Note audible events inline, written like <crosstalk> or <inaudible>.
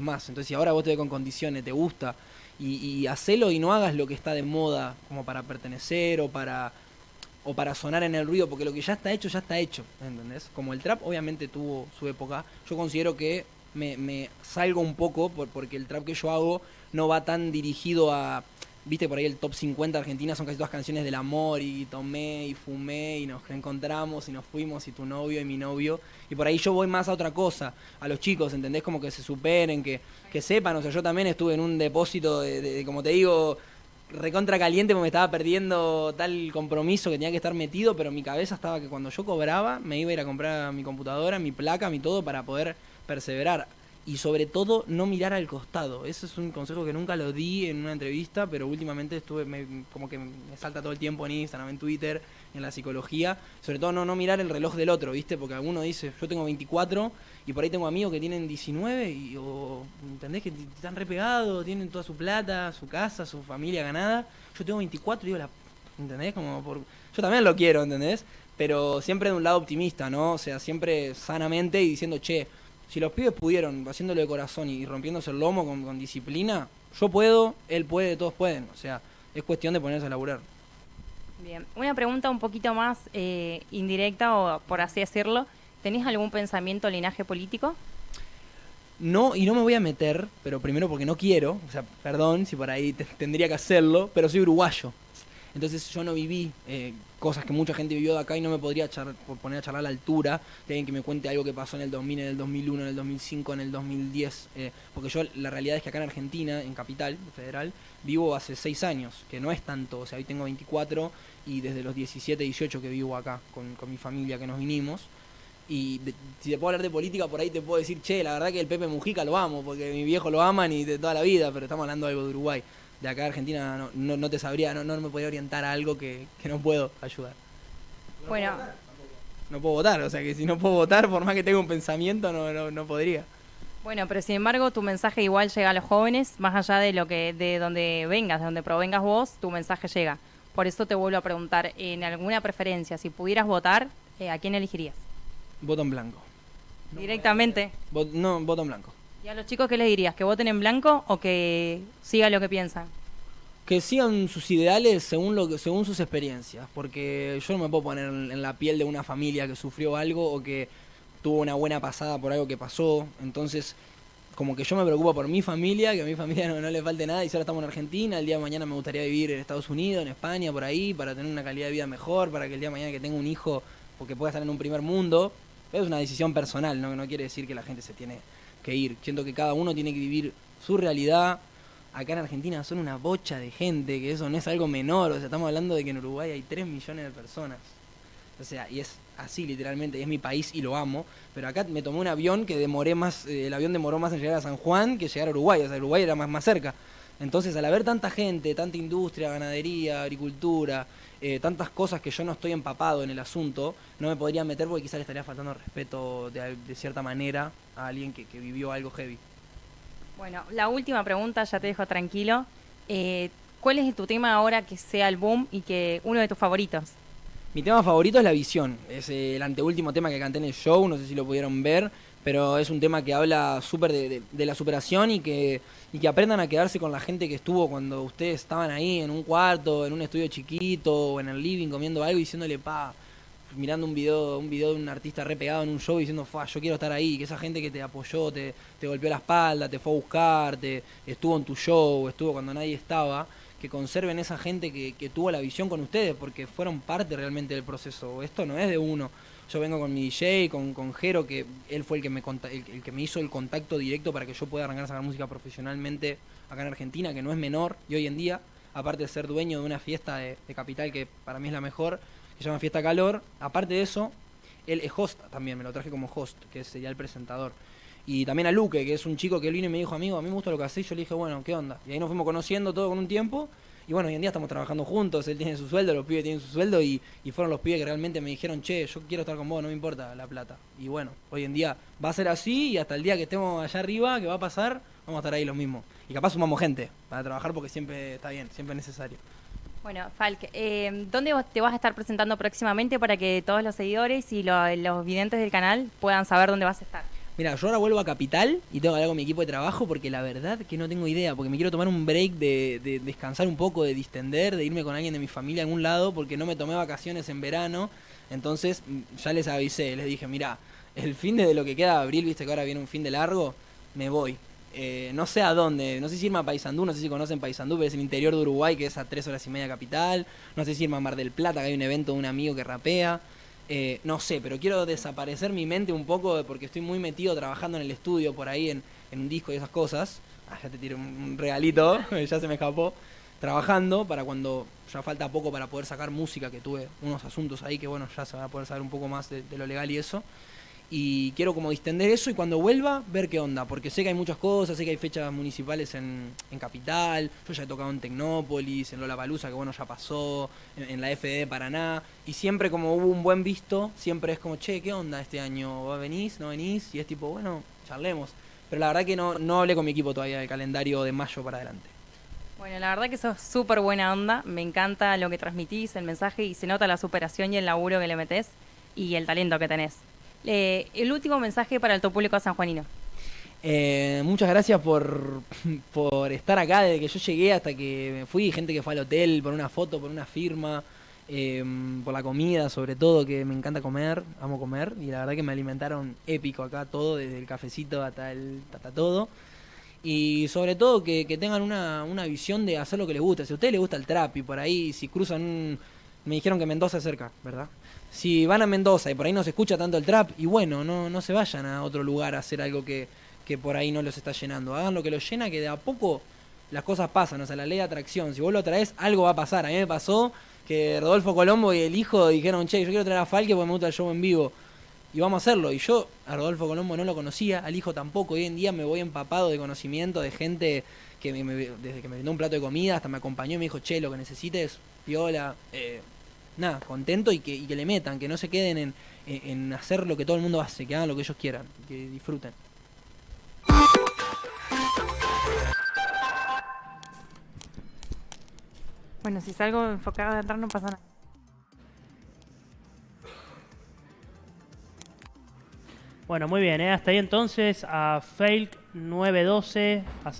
más. Entonces, si ahora vos te ves con condiciones, te gusta, y, y hacelo y no hagas lo que está de moda como para pertenecer o para o para sonar en el ruido, porque lo que ya está hecho, ya está hecho, ¿entendés? Como el trap obviamente tuvo su época, yo considero que me, salgo un poco por, porque el trap que yo hago no va tan dirigido a viste por ahí el top 50 Argentina son casi todas canciones del amor y tomé y fumé y nos encontramos y nos fuimos y tu novio y mi novio. Y por ahí yo voy más a otra cosa, a los chicos, ¿entendés? Como que se superen, que, que sepan, o sea, yo también estuve en un depósito de, de, como te digo, recontra caliente porque me estaba perdiendo tal compromiso que tenía que estar metido, pero mi cabeza estaba que cuando yo cobraba me iba a ir a comprar mi computadora, mi placa, mi todo para poder perseverar y sobre todo no mirar al costado. Ese es un consejo que nunca lo di en una entrevista, pero últimamente estuve como que me salta todo el tiempo en Instagram, en Twitter, en la psicología. Sobre todo no, no mirar el reloj del otro, ¿viste? Porque alguno dice, yo tengo 24 y por ahí tengo amigos que tienen 19 y o, ¿entendés? Que están repegados, tienen toda su plata, su casa, su familia ganada. Yo tengo 24 y digo, la, ¿entendés? Como por, yo también lo quiero, ¿entendés? Pero siempre de un lado optimista, ¿no? O sea, siempre sanamente y diciendo, che, si los pibes pudieron, haciéndolo de corazón y rompiéndose el lomo con, con, disciplina, yo puedo, él puede, todos pueden. O sea, es cuestión de ponerse a laburar. Bien, una pregunta un poquito más eh, indirecta o por así decirlo. ¿Tenés algún pensamiento linaje político? No, y no me voy a meter, pero primero porque no quiero, o sea, perdón si por ahí tendría que hacerlo, pero soy uruguayo. Entonces yo no viví eh, cosas que mucha gente vivió de acá y no me podría poner a charlar a la altura de que me cuente algo que pasó en el 2000, en el 2001, en el 2005, en el 2010. Eh, porque yo la realidad es que acá en Argentina, en Capital Federal, vivo hace 6 años, que no es tanto. O sea, hoy tengo 24 y desde los 17, 18 que vivo acá con, con mi familia que nos vinimos. Y de, si te puedo hablar de política, por ahí te puedo decir, che, la verdad que el Pepe Mujica lo amo, porque mi viejo lo aman y de toda la vida, pero estamos hablando de algo de Uruguay de acá de Argentina no, no, no te sabría, no, no me podría orientar a algo que, que no puedo ayudar. Bueno. No puedo votar, o sea que si no puedo votar, por más que tenga un pensamiento, no, no, no podría. Bueno, pero sin embargo, tu mensaje igual llega a los jóvenes, más allá de lo que, de donde vengas, de donde provengas vos, tu mensaje llega. Por eso te vuelvo a preguntar, en alguna preferencia, si pudieras votar, eh, ¿a quién elegirías? Voto en blanco. Directamente. no, voto en blanco. ¿Y a los chicos qué les dirías? ¿Que voten en blanco o que sigan lo que piensan? Que sigan sus ideales según, lo según sus experiencias, porque yo no me puedo poner en la piel de una familia que sufrió algo o que tuvo una buena pasada por algo que pasó, entonces como que yo me preocupo por mi familia, que a mi familia no, no le falte nada y si ahora estamos en Argentina, el día de mañana me gustaría vivir en Estados Unidos, en España, por ahí, para tener una calidad de vida mejor, para que el día de mañana que tenga un hijo, porque pueda estar en un primer mundo, es una decisión personal, ¿no? no quiere decir que la gente se tiene que ir. Siento que cada uno tiene que vivir su realidad. Acá en Argentina son una bocha de gente, que eso no es algo menor. O sea, estamos hablando de que en Uruguay hay 3 millones de personas. O sea, y es así literalmente, y es mi país y lo amo. Pero acá me tomé un avión que demoré más, eh, el avión demoró más en llegar a San Juan que llegar a Uruguay. O sea, Uruguay era más, más cerca. Entonces, al haber tanta gente, tanta industria, ganadería, agricultura, eh, tantas cosas que yo no estoy empapado en el asunto, no me podría meter porque quizás le estaría faltando respeto de, de cierta manera a alguien que, que, vivió algo heavy. Bueno, la última pregunta, ya te dejo tranquilo. Eh, ¿Cuál es tu tema ahora que sea el boom y que uno de tus favoritos? Mi tema favorito es La Visión, es el anteúltimo tema que canté en el show, no sé si lo pudieron ver, pero es un tema que habla súper de, la superación y que, y que aprendan a quedarse con la gente que estuvo cuando ustedes estaban ahí en un cuarto, en un estudio chiquito o en el living comiendo algo y diciéndole, pa, mirando un video, un video de un artista re pegado en un show diciendo, fa, yo quiero estar ahí, que esa gente que te apoyó, te, te golpeó la espalda, te fue a buscar, te, estuvo en tu show, estuvo cuando nadie estaba, que conserven esa gente que, que tuvo la visión con ustedes, porque fueron parte realmente del proceso. Esto no es de uno yo vengo con mi DJ, con, con Jero, que él fue el que, me el, el, que me hizo el contacto directo para que yo pueda arrancar a sacar música profesionalmente acá en Argentina, que no es menor, y hoy en día, aparte de ser dueño de una fiesta de, Capital, que para mí es la mejor, que se llama Fiesta Calor, aparte de eso, él es host también, me lo traje como host, que sería el presentador. Y también a Luque, que es un chico que él vino y me dijo, amigo, a mí me gusta lo que haces, yo le dije, bueno, ¿qué onda? Y ahí nos fuimos conociendo todo con un tiempo, y bueno, hoy en día estamos trabajando juntos, él tiene su sueldo, los pibes tienen su sueldo y, y, fueron los pibes que realmente me dijeron, che, yo quiero estar con vos, no me importa la plata. Y bueno, hoy en día va a ser así y hasta el día que estemos allá arriba, que va a pasar, vamos a estar ahí los mismos. Y capaz sumamos gente para trabajar porque siempre está bien, siempre es necesario. Bueno, Falk, eh, ¿dónde te vas a estar presentando próximamente para que todos los seguidores y lo, los videntes del canal puedan saber dónde vas a estar? Mira, yo ahora vuelvo a Capital y tengo que hablar con mi equipo de trabajo porque la verdad que no tengo idea, porque me quiero tomar un break de, de descansar un poco, de distender, de irme con alguien de mi familia a algún lado, porque no me tomé vacaciones en verano. Entonces mm, ya les avisé, les dije, mira, el fin de lo que queda de abril, viste que ahora viene un fin de largo, me voy. Eh, no sé a dónde, no sé si irme a Paysandú, no sé si conocen Paysandú, pero es el interior de Uruguay, que es a tres horas y media capital. No sé si irme a Mar del Plata, que hay un evento de un amigo que rapea. Eh, no sé, pero quiero desaparecer mi mente un poco porque estoy muy metido trabajando en el estudio por ahí, en, un disco y esas cosas. Ah, ya te tiré un, regalito, <laughs> ya se me escapó. Trabajando para cuando ya falta poco para poder sacar música, que tuve unos asuntos ahí que bueno, ya se va a poder saber un poco más de lo legal y eso y quiero como distender eso y cuando vuelva ver qué onda, porque sé que hay muchas cosas, sé que hay fechas municipales en, en Capital, yo ya he tocado en Tecnópolis, en Lollapalooza, que bueno, ya pasó, en, la FD Paraná, y siempre como hubo un buen visto, siempre es como, che, ¿qué onda este año? ¿Va venís? ¿No venís? Y es tipo, bueno, charlemos. Pero la verdad que no, no hablé con mi equipo todavía del calendario de mayo para adelante. Bueno, la verdad que sos súper buena onda, me encanta lo que transmitís, el mensaje, y se nota la superación y el laburo que le metés y el talento que tenés. Eh, el último mensaje para el todo público sanjuanino. Eh, muchas gracias por, <laughs> por estar acá desde que yo llegué hasta que me fui. Gente que fue al hotel por una foto, por una firma, eh, por la comida, sobre todo, que me encanta comer, amo comer. Y la verdad que me alimentaron épico acá todo, desde el cafecito hasta, el, hasta todo. Y sobre todo que, tengan una, una, visión de hacer lo que les gusta. Si a ustedes les gusta el trap y por ahí, si cruzan un. Me dijeron que Mendoza es cerca, ¿verdad? si van a Mendoza y por ahí no se escucha tanto el trap, y bueno, no, no se vayan a otro lugar a hacer algo que, que por ahí no los está llenando. Hagan lo que los llena, que de a poco las cosas pasan, o sea, la ley de atracción. Si vos lo traes, algo va a pasar. A mí me pasó que Rodolfo Colombo y el hijo dijeron, che, yo quiero traer a Falque porque me gusta el show en vivo. Y vamos a hacerlo. Y yo a Rodolfo Colombo no lo conocía, al hijo tampoco. Hoy en día me voy empapado de conocimiento de gente que desde que me brindó un plato de comida hasta me acompañó y me dijo, che, lo que necesites, piola. Eh, nada, contento y que, y que le metan, que no se queden en, en hacer lo que todo el mundo hace, que hagan lo que ellos quieran, que disfruten. Bueno, si salgo enfocado de entrar no pasa nada. Bueno, muy bien, ¿eh? hasta ahí entonces a Fake 912, a